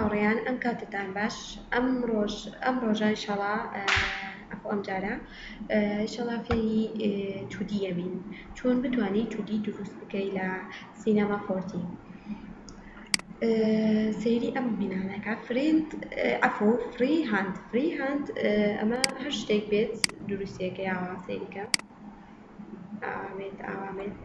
هاوڕێیان ئەم کاتەتان باش ئەم ڕۆژ ئەم ڕۆژە ئیشەڵا ئەخۆ ئەم جارە ئیشەڵا فێری تودی ئەبین چۆن بتانی تودی دروست بکەی لە سینەما فۆرتی سەیری ئەم بینانەکە فرینت ئەفۆ فری هاند فری هاند ئەمە هەر شتێک بێت دروستێکە یاوە سەیریکە ئاوامێت ئاوامێت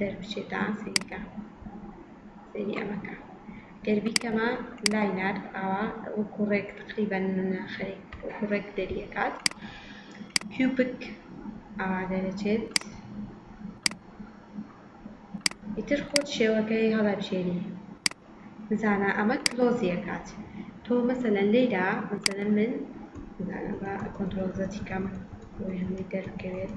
دەربچێت تا سەیری کە سەیری ئەمە کە گەر بیکەمە لاینەر ئاوا وەکو ڕێک تقریبا خەرێک وەکو ڕێک دەریەکات کیوبک ئاوا دەرەچێت ئیتر خۆت شێوەکەی هەڵەبژێری بزانە ئەمە کلۆزیەکات تۆ مەسەلەن لێرا مەسەلەن من بزانە بە کۆنتترۆل زەتیکەم بۆی هەمووی دەرکەوێت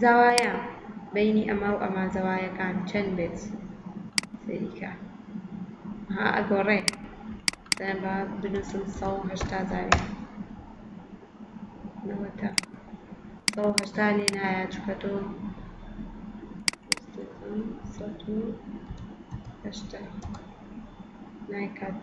زەوایا بەینی ئەمە و ئەمە زەوایەکان چەند بێت سەیری کە ها ئەگۆڕێ دەڵێن با بنووسم سەد و هەشتا زاویا نەوەتا سەد و هەشتا لێ نایە چونکە تۆ سەد و هەشتا نایکات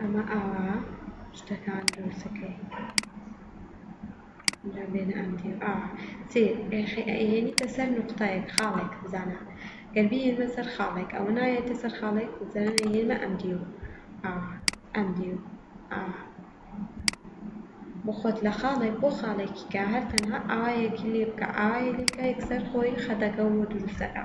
ئەمە ئاوا شتەکان دروست ئەکەی لە بێنە ئەم دیو ئا سێ ئێخێ ئەیەنیتە سەر نوقتەیەک خاڵێک بزانە گەر بیەنە سەر خاڵێک ئەوە نایەتە سەر خاڵێک زەرەر ئەیەنە ئەم دیو ئا ئەم دیو ئا بۆ خۆت لە خاڵێک بۆ خاڵێکی کە هەر تەنها ئایەکی لێ بکە ئایەلیکە یەکسەر خۆی خەتەکە و دروستەکە.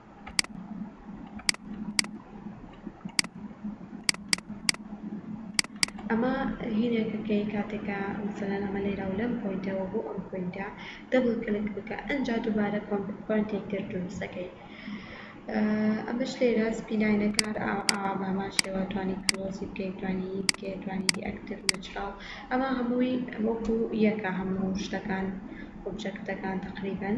ئەمە هینێ کە کەی کاتێ کە مەسەلەن ئەمە لەیرا و لەم پۆینتە وە بۆ ئەم پۆینتە دەبل کلک بکە ئەنجا دوبارە پۆینتێک تر دروست دەکەی ئەمەش لەیرا سپی لاینەکە هەر ئاوا بە هەمان شێوە توانی کلۆزی بکەی توانی ی بکەی توانی دی ئەکتیڤ نەچراڵ ئەمە هەمووی وەکو یەکە هەموو شتەکان ئۆبجەکتەکان تەقریبەن.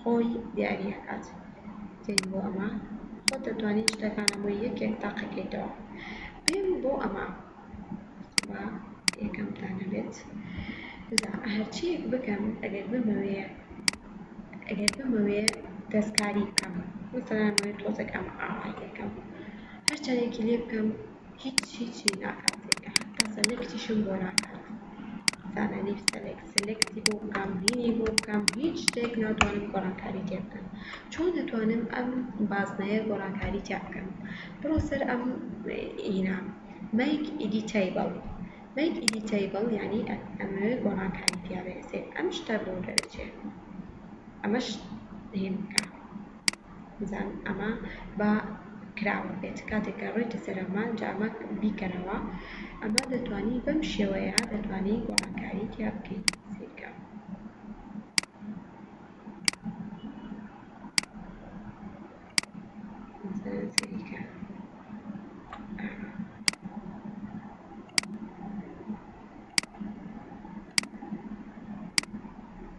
خۆی دیاری ئەکات دەی بۆ ئەمە خۆت دەتوانی شتەکان هەمووی یەکێک تاقیکەیتەوە پێم بۆ ئەمە با یەکەمتان هەبێت جا هەرچیەک بکەم ئەگەر بمەوێ ئەگەر بمەوێ دەستکاری بکەم مثلا ئەمەوێت تۆزێک ئەم ئاوای لێکەم هەرچەندێکی لێ بکەم هیچ هیچی ناکات تێیدا حەتا سەلێکتیشم بۆ ناکات زانانی سەلێک سەلێکتی بۆ بکەم بینی بۆ بکەم هیچ شتێک ناتوانم گۆڕانکاری تێ بکەم چۆن دەتوانم ئەم بازنەیە گۆڕانکاری تیا بکەم بڕۆ سەر ئەم ئینا مەیک ئیدی تەیبڵ مەیک ئیدی تەیبڵ یعنی ئەمەوێ گۆڕانکاری تیا بێسێ ئەم شتە بۆ دەرەچێت ئەمەش هێم بکە بزانن ئەمە با کراوە بێت کاتێک کە ڕۆیتە سەر ئەمە جا ئەمە بیکەرەوە ئەمە دەتوانی بەم شێوەیە دەتوانی گۆڕانکاری تیا بکەی سیرکە.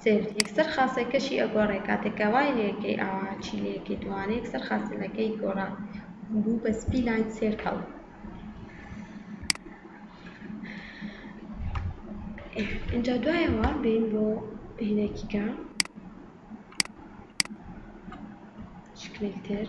سێرت یەکسەر خاسێلکەشی ئەگۆڕێ کاتێ کە وای لێکەی ئاوا هەرچی لێکەی دووانە یەکسەر خاسێلەکەی گۆڕا بوو بە سپی لاین سێرکڵ. ئینجا دوایەوە بێین بۆ هینێکی کە شکلێک تر.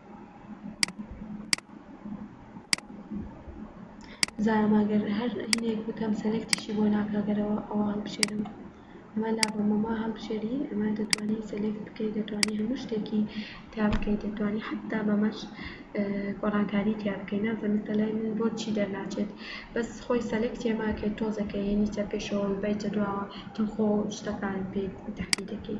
بزانم ئەگەر هەر هینێک بکەم سەلێکتیشی بۆ ناکا گەر ئەوە ئەوە هەڵبژێرم ئەمە لابە مەما هەڵبژێری ئەمە دەتوانی سەلێکت بکەی دەتوانی هەموو شتێکی تیا بکەی دەتوانی حەتا بەمەش گۆڕانکاری تیا بکەی نازانم ئێستا لای من بۆ چی دەرناچێت بەس خۆی سەلێکتیە ماکەی تۆزەکە یەنی چە پێشەوە بیتە دواوە تۆ خۆ شتەکانت پێ تەحدی دەکەی.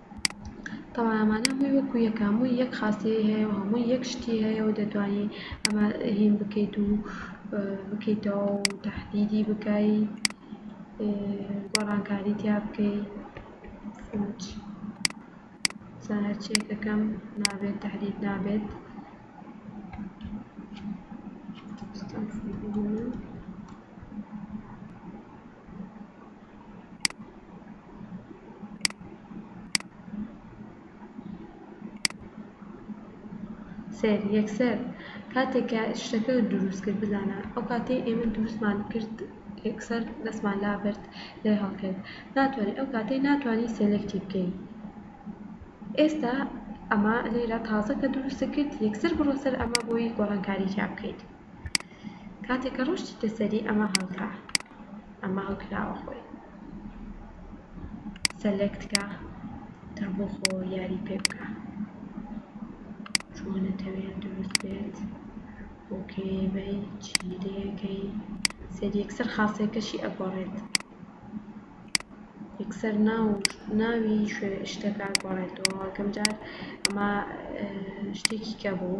تەڵای ئەمانە هەمووی وەکو یەکە هەمووی یەک خاسیەی هەیە و هەمووی یەک شتی هەیە و دەتوانی ئەمە هین بکەیت و بکەیتەوە و تەحدیدی بکەی گۆڕانکاری تیا بکەی فوچ سا هەرچیەکەکەم نابێت تەحدید نابێت Thank you. سەیر، یەکسەر کاتێک کە شتەکە دروست کرد، بزانە، ئەو کاتەی ئێمە دروستمان کرد یەکسەر دەستمان لابرد لێ هەڵکرد ناتوانی ئەو کاتەی ناتوانی سێلێکتی بکەی ئێستا ئەمە لێرە تازە کە دروستت کرد یەکسەر بڕۆ سەر ئەمە بۆی گۆڕانکاری تیا بکەیت. کاتێک کە ڕۆشتیتە سەری ئەمە هەڵکە ئەمە هەڵکراوە خۆی سەلێکت کە تەربۆ خۆ یاری پێ بکە چۆن ئەتەوێ دروست بێت بۆ کێ بەی چی لێ کەی سەر یەکسەر خاسێکەشی ئەگۆڕێت یەکسەر ناو ناوی شوێ شتەکە ئەگۆڕێتەوە یەکەم جار ئەمە شتێکی کە بوو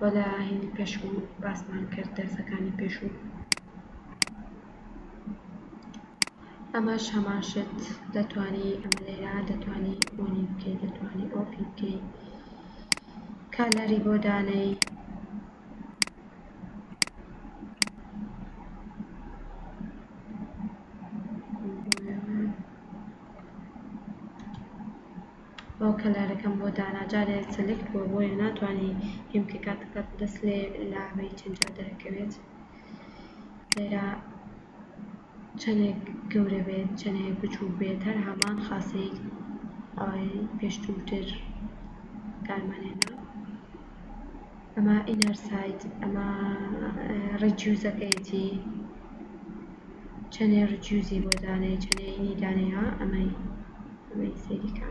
و لە هینی پێشوو باسمان کرد دەرسەکانی پێشوو ئەمەش هەمان شت دەتوانی ئەمە لێرە دەتوانی بۆنی بکەی دەتوانی ئۆپی بکەی کالەری بۆ دانەی باو کەلارەکەم بۆ دانا جارێ سلکت بوە بۆیە ناتوانی هیم کە کاتەکەت لە سلێ لاوەی چەند جار دەرەکەوێت لێرە چەنێک گەورە بێت چەنێک بچوک بێت هەر هەمان خاصەی ئەوەی پێشتوو تر کارمان هێنا ئەمە ئینەر سایت ئەمە ڕیجیوزەکەیەتی چەنێ رجیوزی بۆ دانێ چەنێ هینی دانێ ها ئەمەی ئەمەی سەیری کە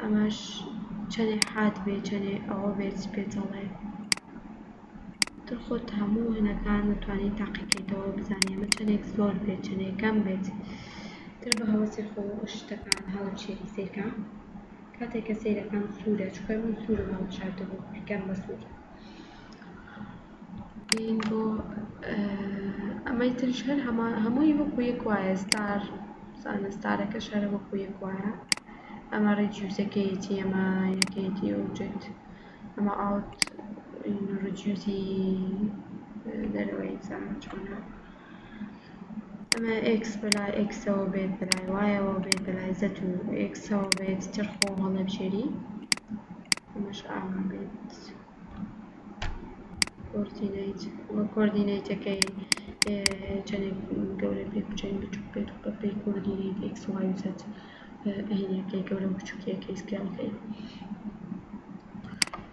ئەمەش چەنێ حاد بێ چەنێ ئەوە بێت پێتەڵێ دڵخۆت هەموو هەنەکان متوانین تاقیکەیتەوە بزانێ ئەمە چەنێک زۆر بێت چەنێ کەم بێت تر بە هەوەسی خۆ شتەکان هەڵەبژێری سەیرکە کاتێک کە سەیرەکەم سورە چونکە من سورم هەڵبژاردبوو پیکەم بە سور بین بۆ ئەمەی تریش هەر هەمان هەمووی وەکو یەک وایە ستار زانە ستارەکە شەرە وەکو یەک وایە ئەمە ڕیجیوزەکەیەتی ئەمە یەکەیەتی ئۆبجێکت ئەمە ئاوت ڕیجیوزی دەرەوەی زانە چۆنە ئەمە ئێکس بە لای ئێکسەوە بێت بە لای وایەوە بێت بە لای زەد و ئێکسەوە بێت چەرخۆ هەڵەبژێری ئەمەش ئاوا بێت کۆردینەیت وە کۆردینەیتەکەی چەندێک گەورە پێ بچێن بچوک بێت و بەپێی کۆردینەیت ئێکس وای و زەد ئەهینەکەی گەورە و بچوکیەکەی سکێڵەکەی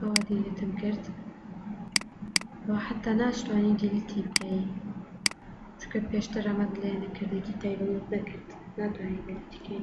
ئەوە دیلیتم کرد و حەتا ناشتوانی دیلیتی بکەی چونکە پێشتر ئەمەت لێ نەکردێتی تایبەت نەکرد ناتوانی دیلیتی کەی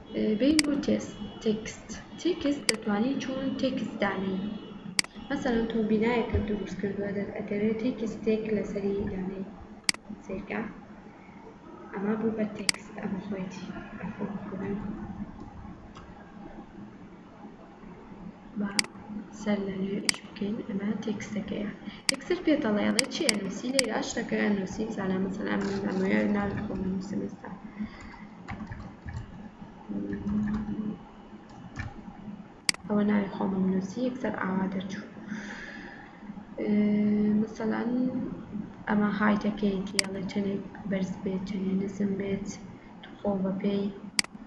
بین بۆ تێست تێکست تێکست دەتوانی چۆن تێکست دانێی مەسەلەن تۆ بینایەکت دروست کردوە دەت ئەگەرێ تێکستێک لەسەری دانێی سەیرکە ئەمە بوو بە تێکست ئەمە خۆیەتی ئەفەوە کورە. با سەر لە نوێ ئیش بکەین ئەمە تێکستەکەیە یەکسەر پێت دەڵێ ئەڵێ چی ئەنووسی لێرە شتەکە ئەنووسی بزانە مەسەلەن ئەم نامۆیە ناوی خۆم ئەنووسم ئێستا ئەوە ناوی خۆم ئەنووسی یەکسەر ئاوا دەرچوو مەسەلەن ئەمە هایتەکەیەتی ئەڵێ چەندێک بەرز بێت چەندێ نزم بێت خۆ بەپێی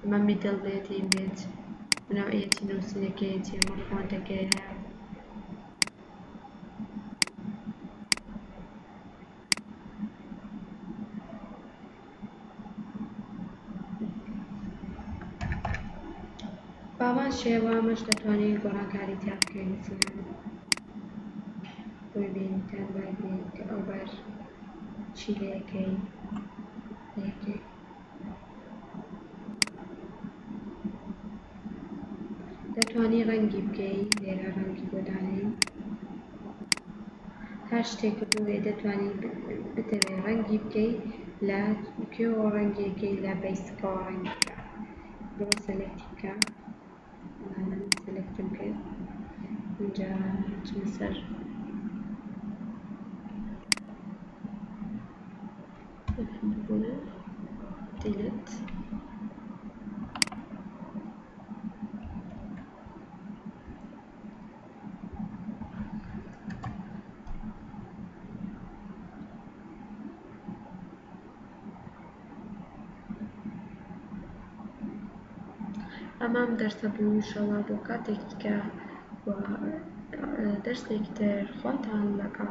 ئەمە میدڵ بێدین بێت و نەوعیەتی نووسینەکەیەتی ئەمە فۆنتەکەیە. بەهەمان شێوە ئەمەش دەتوانین گۆڕانکاری تیا بکەین مثلەن بۆی بینیتان بابێت ئەوبەر چی لەیەکەی لەیەکەی. دەتوانی ڕەنگی بکەی لێرە ڕەنگی بۆ دانێین هەر شتێکە بۆ ئێ دەتوانی بتەوێ ڕەنگی بکەی لە کوێوە ڕەنگی کەی لە بەیسکەوە ڕەنگی کە بڕۆ سەلێکتی بکە وەڵا من سەلێکتم کرد ئینجا چوومە سەر ئەمەم دەرسە بوو ئینشەڵا بۆ کاتێکی دیکە و دەرسێکی تر خواتان لەگەڵ.